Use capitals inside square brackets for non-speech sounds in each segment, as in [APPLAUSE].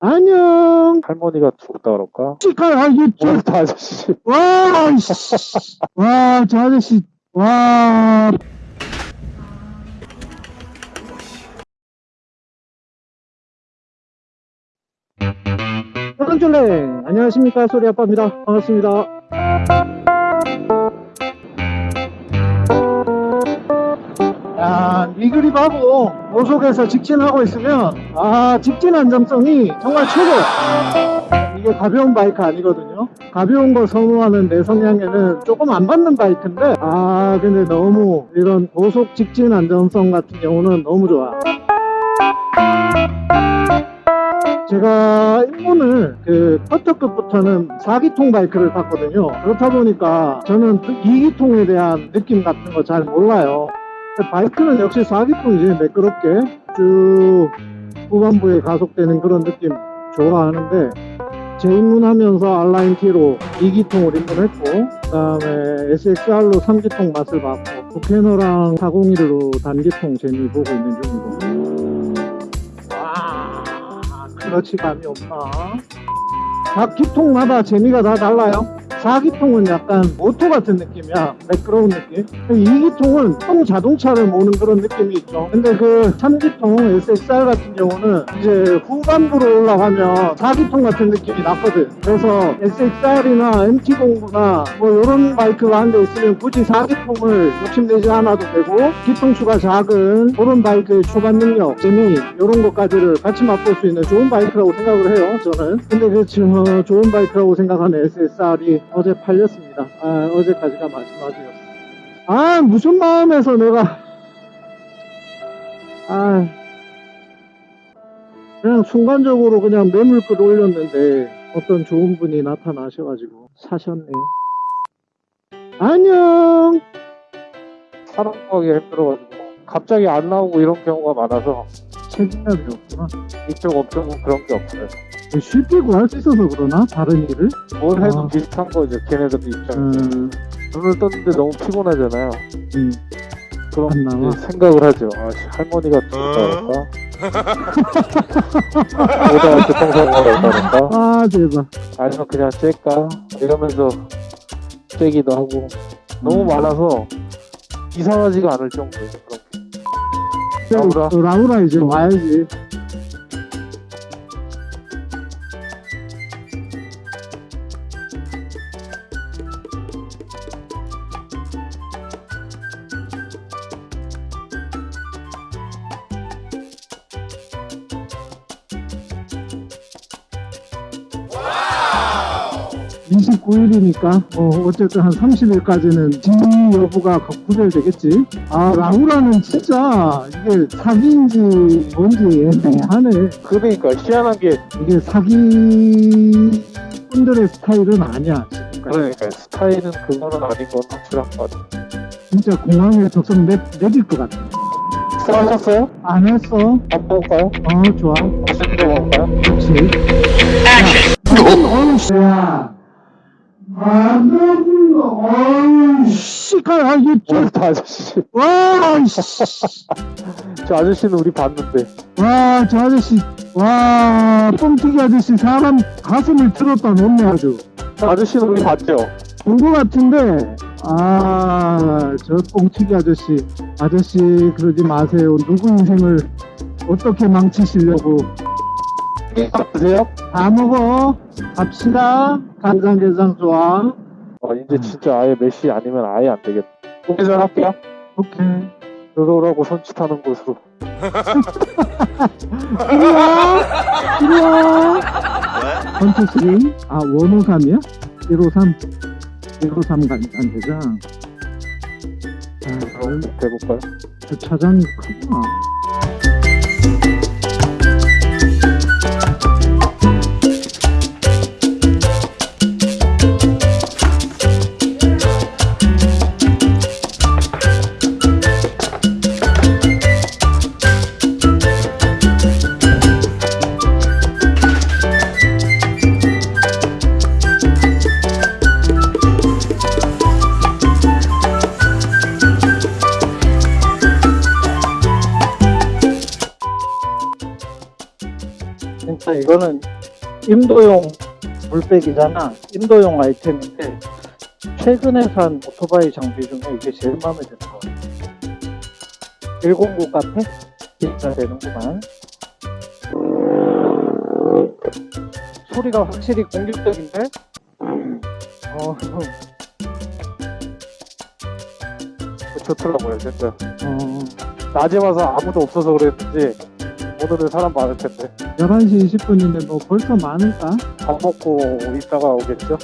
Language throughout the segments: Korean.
안녕. 할머니가 죽었다 그럴까? 씨발, 아, 이거, 저, 아저씨 와, 씨. 와, 저 아저씨, 와. 사랑줄래 안녕하십니까 소리 아빠입니다 반갑습니다 그립하고 고속에서 직진하고 있으면 아 직진 안정성이 정말 최고. 이게 가벼운 바이크 아니거든요. 가벼운 거 선호하는 내 성향에는 조금 안 받는 바이크인데 아 근데 너무 이런 고속 직진 안정성 같은 경우는 너무 좋아. 제가 입문을 그 커터급부터는 4기통 바이크를 탔거든요. 그렇다 보니까 저는 2기통에 대한 느낌 같은 거 잘 몰라요 바이크는 역시 4기통이지 매끄럽게. 쭉 후반부에 가속되는 그런 느낌 좋아하는데 재입문하면서 R nineT로 2기통을 입문했고 그 다음에 SXR로 3기통 맛을 봤고 부캐너랑 401로 단기통 재미 보고 있는 중이고. 와 클러치감이 없나 각 기통마다 재미가 다 달라요 4기통은 약간 오토 같은 느낌이야. 매끄러운 느낌. 2기통은 통 자동차를 모는 그런 느낌이 있죠. 근데 그 3기통 SXR 같은 경우는 이제 후반부로 올라가면 4기통 같은 느낌이 났거든. 그래서 SXR이나 MT09나 뭐 이런 바이크가 한 대 있으면 굳이 4기통을 욕심내지 않아도 되고 기통수가 작은 그런 바이크의 초반 능력 재미 이런 것까지를 같이 맛볼 수 있는 좋은 바이크라고 생각을 해요 저는. 근데 그 저- 좋은 바이크라고 생각하는 SSR이 어제 팔렸습니다. 아, 어제까지가 마지막이었어. 아, 무슨 마음에서 내가, 아, 그냥 순간적으로 그냥 매물글 올렸는데 어떤 좋은 분이 나타나셔가지고 사셨네요. 안녕! 사람 구하기 힘들어가지고 갑자기 안 나오고 이런 경우가 많아서 책임감이 없구나. 이쪽 업종은 그런 게 없어요 쉽게 구할 수 있어서 그러나? 다른 일을? 뭘 해도 아. 비슷한 거죠 걔네들 입장에서 음, 눈을 떴는데 너무 피곤하잖아요 음. 그럼 안 나와? 이제 생각을 하죠 아 씨, 할머니가 죽었다 그럴까? 오다가 교통사고가 날까? 아, 대박. 아니면 그냥 쬐까? 이러면서 쬐기도 하고 너무 음. 많아서 이상하지가 않을 정도예요 그런 게. 라우라. 어, 라우라 이제 와야지. 29일이니까 뭐 어쨌든 한 30일까지는 진위 여부가 구별되겠지. 아 라우라는 진짜 이게 사기인지 뭔지 애매하네. 그러니까 희한한 게 이게 사기 분들의 스타일은 아니야 지금까지. 그러니까 스타일은 그거는 아닌 건 확실한 것 같아요 진짜 공항에 적성 내, 내릴 것 같아. 수고하셨어요? 안 했어. 밥 먹을까요? 어 좋아. 맛있는 거 먹을까요? 그렇지. 야, 어우 씨야 어우 씨발 아 이게 오늘도 아저씨 와 씨. 저 아저씨는 우리 봤는데 와, 저 아저씨, 와, 뻥튀기 아저씨 사람 가슴을 틀었다 놓네 아주. 저 아저씨는 우리 봤죠? 본거 같은데, 아, 저 뻥튀기 아저씨, 아저씨 그러지 마세요. 누구 인생을 어떻게 망치시려고. 밥 드세요? 다 먹어. 갑시다. 간장게장 좋아. 어, 이제 진짜 아예 메시 아니면 아예 안 되겠다 공개전 할게요 오케이. 들어오라고 손짓하는 곳으로 [LAUGHS] 이리 와. 이리 와. 원투쓰리. 아, 153이야? 153. 153 간장게장. 아, 그럼 해볼까요? 주차장이 크구나. 이거는 임도용 물백이잖아. 임도용 아이템인데 최근에 산 오토바이 장비 중에 이게 제일 마음에 드는 거 같아. 109 카페? 진짜 되는구만. 소리가 확실히 공격적인데? 어, 좋더라고요, 진짜. 어, 낮에 와서 아무도 없어서 그랬는지 오늘은 사람 많을 텐데 11시 20분인데 뭐 벌써 많을까? 밥 먹고 있다가 오겠죠?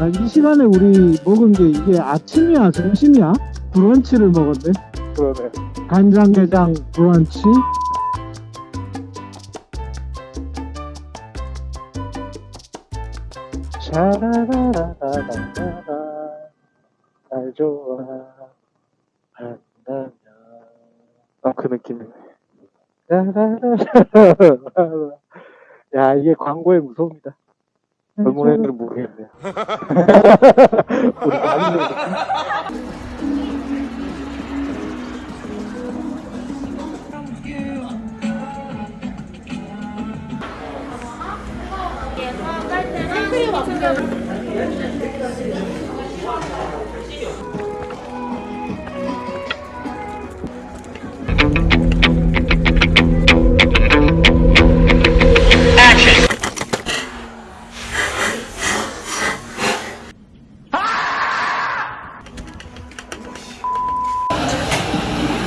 아, 이 시간에 우리 먹은 게 이게 아침이야, 점심이야? 브런치를 먹었네. 그러네. 간장게장 브런치. 샤라라라라라라 날 좋아 한다면 딱그 느낌이네. 야 이게 광고의 무서움이다 젊은 애들은 모르겠네요. [LAUGHS] 우리 많이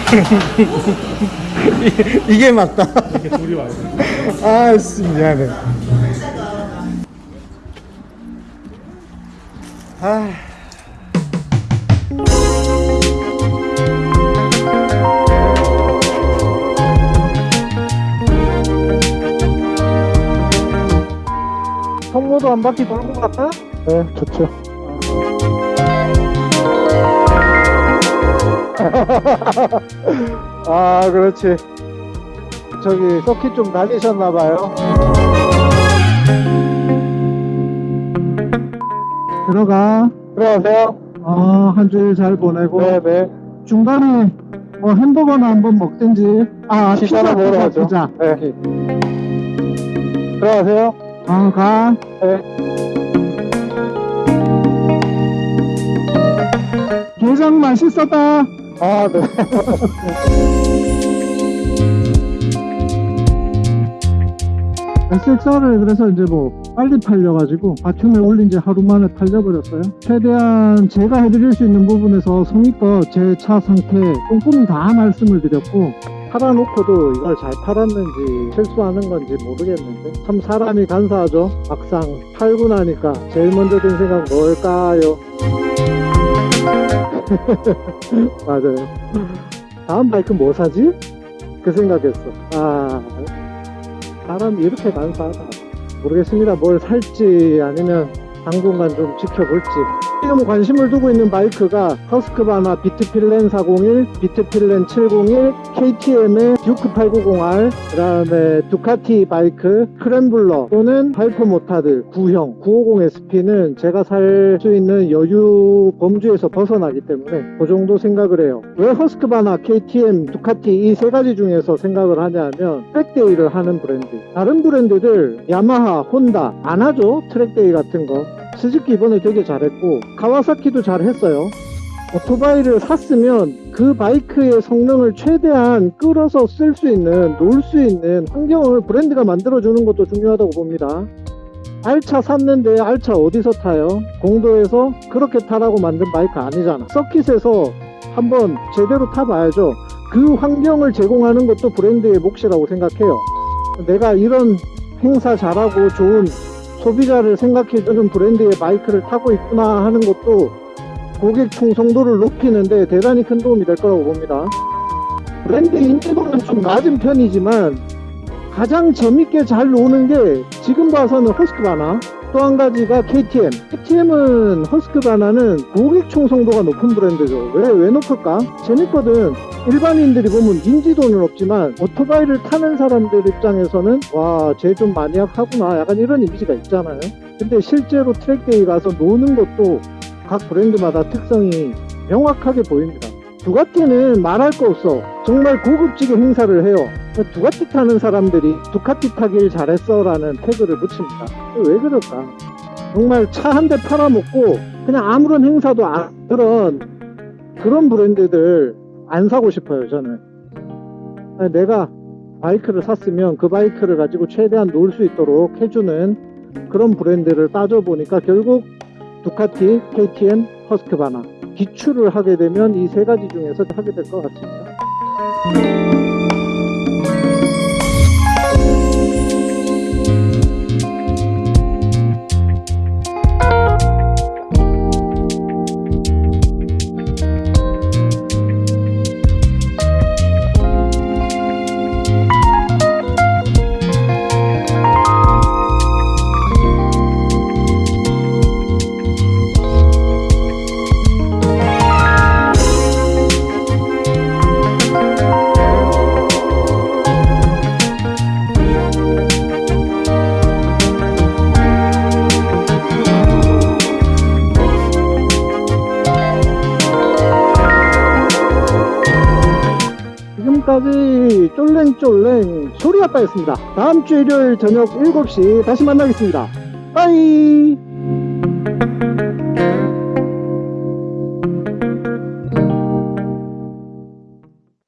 먹었어. [LAUGHS] 이게 맞다. 아씨 미안해. 아. 성모도 한 바퀴 돌고 갔다? 네, 좋죠. [LAUGHS] 아 그렇지 저기 서킷 좀 다니셨나봐요 들어가 들어가세요. 아 한 주일 잘 보내고 네네. 중간에 뭐 햄버거나 한번 먹든지 아 피자나 피자 먹으러 가죠. 피자 네. 들어가세요. 어가 네. 게장 맛있었다 아, 네. [LAUGHS] SXR을 그래서 이제 뭐 빨리 팔려가지고 바툼에 올린 지 하루 만에 팔려버렸어요. 최대한 제가 해드릴 수 있는 부분에서 성의껏 제 차 상태 꼼꼼히 다 말씀을 드렸고 팔아놓고도 이걸 잘 팔았는지 실수하는 건지 모르겠는데 참 사람이 간사하죠. 막상 팔고 나니까 제일 먼저 든 생각 뭘까요? [LAUGHS] 맞아요. 다음 바이크 뭐 사지? 그 생각했어. 아 사람이 이렇게 간사하다. 모르겠습니다. 뭘 살지 아니면 당분간 좀 지켜볼지. 지금 관심을 두고 있는 바이크가 허스크바나 비트필렌 401, 비트필렌 701, KTM의 듀크 890R, 그 다음에 두카티 바이크, 스크램블러 또는 하이퍼 모타드 9형 950SP는 제가 살 수 있는 여유 범주에서 벗어나기 때문에 그 정도 생각을 해요. 왜 허스크바나, KTM, 두카티 이 세 가지 중에서 생각을 하냐면 track day를 하는 브랜드. 다른 브랜드들 야마하, 혼다 안 하죠. track day 같은 거. 스즈키 이번에 되게 잘했고 카와사키도 잘했어요. 오토바이를 샀으면 그 바이크의 성능을 최대한 끌어서 쓸 수 있는, 놀 수 있는 환경을 브랜드가 만들어주는 것도 중요하다고 봅니다. 알차 샀는데 알차 어디서 타요? 공도에서 그렇게 타라고 만든 바이크 아니잖아. 서킷에서 한번 제대로 타봐야죠. 그 환경을 제공하는 것도 브랜드의 몫이라고 생각해요. 내가 이런 행사 잘하고 좋은 소비자를 생각해 주는 브랜드의 바이크를 타고 있구나 하는 것도 고객 충성도를 높이는데 대단히 큰 도움이 될 거라고 봅니다. 브랜드 인지도는 좀 낮은 편이지만 가장 재밌게 잘 노는 게 지금 봐서는 허스크바나 또 한 가지가 KTM. KTM은 허스크바나는 고객 충성도가 높은 브랜드죠. 왜, 왜 높을까? 재밌거든. 일반인들이 보면 인지도는 없지만 오토바이를 타는 사람들 입장에서는 와, 쟤 좀 maniac하구나. 약간 이런 이미지가 있잖아요. 근데 실제로 track day 가서 노는 것도 각 브랜드마다 특성이 명확하게 보입니다. 두카티는 말할 거 없어. 정말 고급지게 행사를 해요. 두카티 타는 사람들이 두카티 타길 잘했어 라는 태그를 붙입니다. 왜 그럴까? 정말 차 한 대 팔아먹고 그냥 아무런 행사도 안 그런 그런 브랜드들 안 사고 싶어요 저는. 내가 바이크를 샀으면 그 바이크를 가지고 최대한 놀 수 있도록 해주는 그런 브랜드를 따져보니까 결국 두카티, KTM, 허스크바나 기출을 하게 되면 이 세 가지 중에서 하게 될 것 같습니다. 쫄랭쫄랭 소리 아빠였습니다. 다음 주 일요일 저녁 7시 다시 만나겠습니다. 빠이!